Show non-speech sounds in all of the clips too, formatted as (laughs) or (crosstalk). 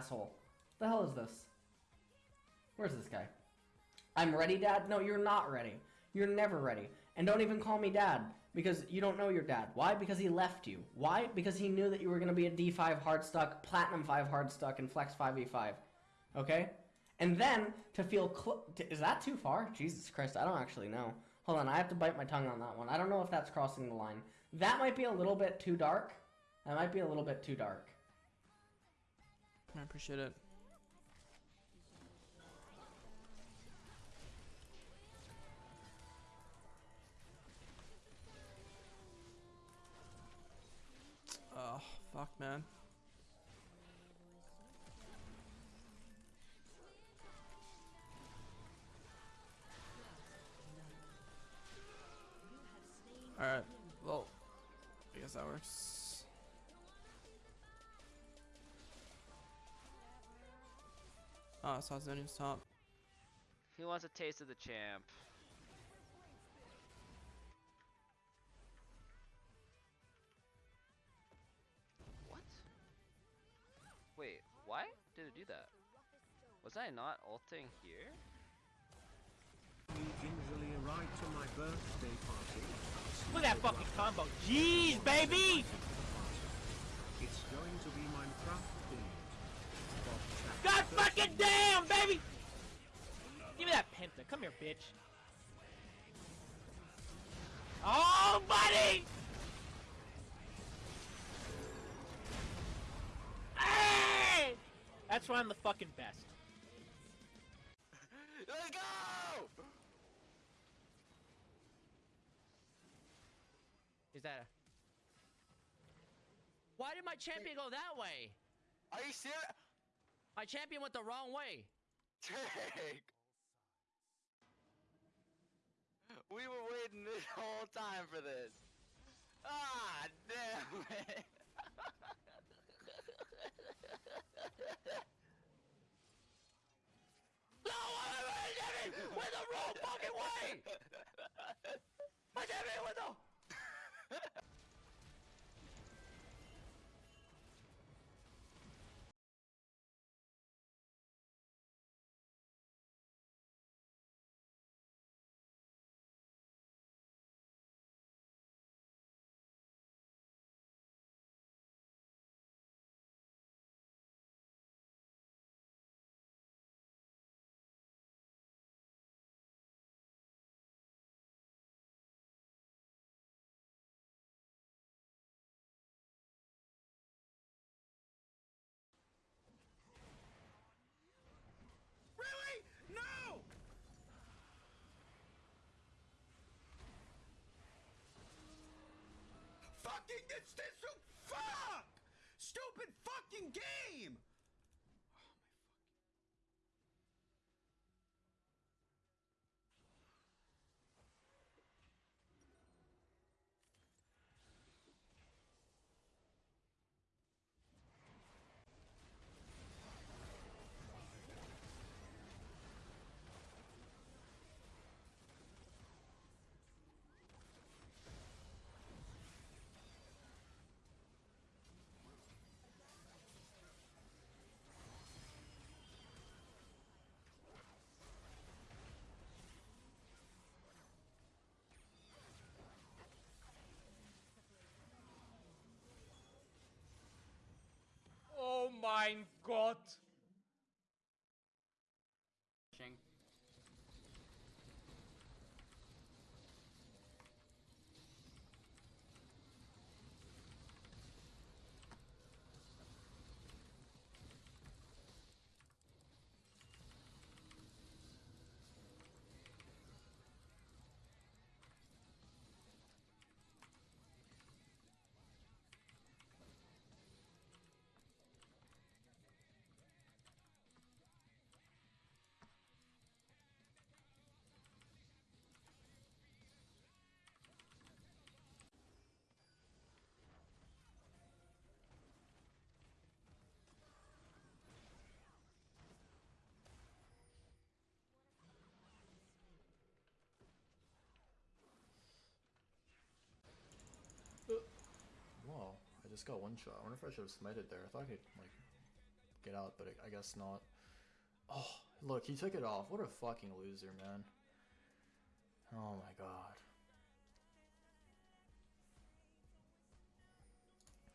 asshole. The hell is this? Where's this guy? I'm ready, Dad? No, you're not ready. You're never ready. And don't even call me Dad because you don't know your dad. Why? Because he left you. Why? Because he knew that you were going to be a D5 hard stuck, Platinum 5 hard stuck, and Flex 5e5. Okay? And then to feel cl- is that too far? Jesus Christ, I don't actually know. Hold on, I have to bite my tongue on that one. I don't know if that's crossing the line. That might be a little bit too dark. That might be a little bit too dark. I appreciate it. Oh, fuck, man. Alright, well, I guess that works. Oh, I saw Zonium's top. He wants a taste of the champ. What? Wait, why did it do that? Was I not ulting here? gingerly arrived to my birthday party. Look at that fucking combo. Jeez, baby! It's going to be Minecraft themed. Bob Chat God fucking damn, baby! Give me that penta. Come here, bitch. Oh, buddy! Hey! That's why I'm the fucking best. Let's go! Is that a... Why did my champion go that way? Are you serious? My champion went the wrong way. Jake! We were waiting this whole time for this. Ah, damn it! No, wait, champion went the wrong fucking way! It's this fuck! Stupid fucking game! Mein Gott! Wow, I just got one shot. I wonder if I should have smited there. I thought I could, like, get out, but I guess not. Oh, look, he took it off. What a fucking loser, man. Oh my god.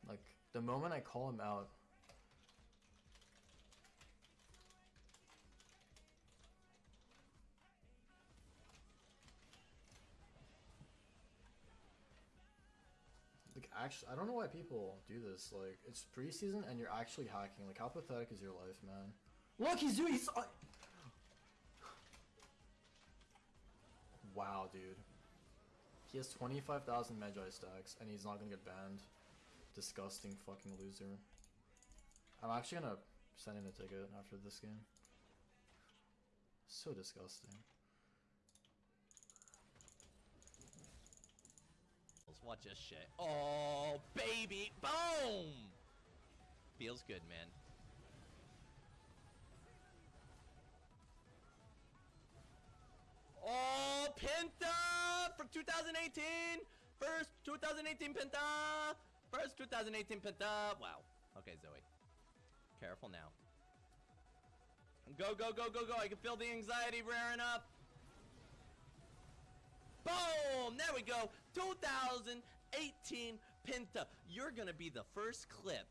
Like, the moment I call him out, actually, I don't know why people do this. Like, it's preseason and you're actually hacking. Like, how pathetic is your life, man? Look, he's doing. He's. Uh... Wow, dude. He has 25,000 Mejai stacks and he's not gonna get banned. Disgusting fucking loser. I'm actually gonna send him a ticket after this game. So disgusting. Watch this shit. Oh, baby. Boom. Feels good, man. Oh, Penta for 2018. First 2018 Penta. First 2018 Penta. Wow. Okay, Zoe. Careful now. Go, go, go, go, go. I can feel the anxiety rearing up. Boom! There we go. 2018 Penta. You're gonna be the first clip.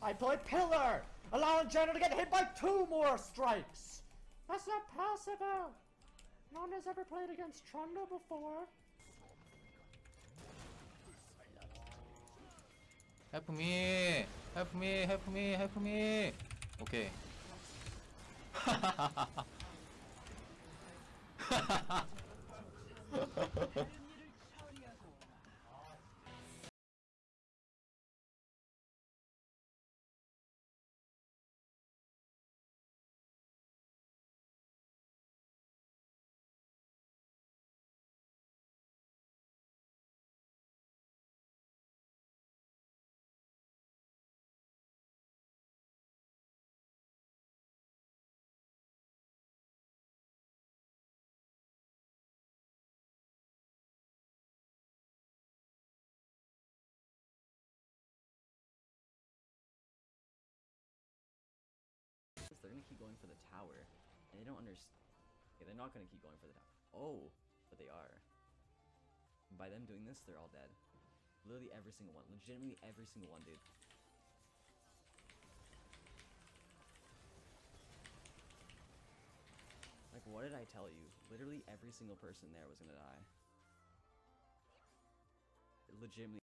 I play Pillar, allowing Jenna to get hit by two more strikes. That's not possible. No one has ever played against Trundle before. Help me! Help me! Help me! Help me! Okay. They're (laughs) they don't understand. Okay, they're not gonna keep going for the tower. Oh, but they are. By them doing this, they're all dead. Literally every single one. Legitimately every single one, dude. Like, what did I tell you? Literally every single person there was gonna die. Legitimately.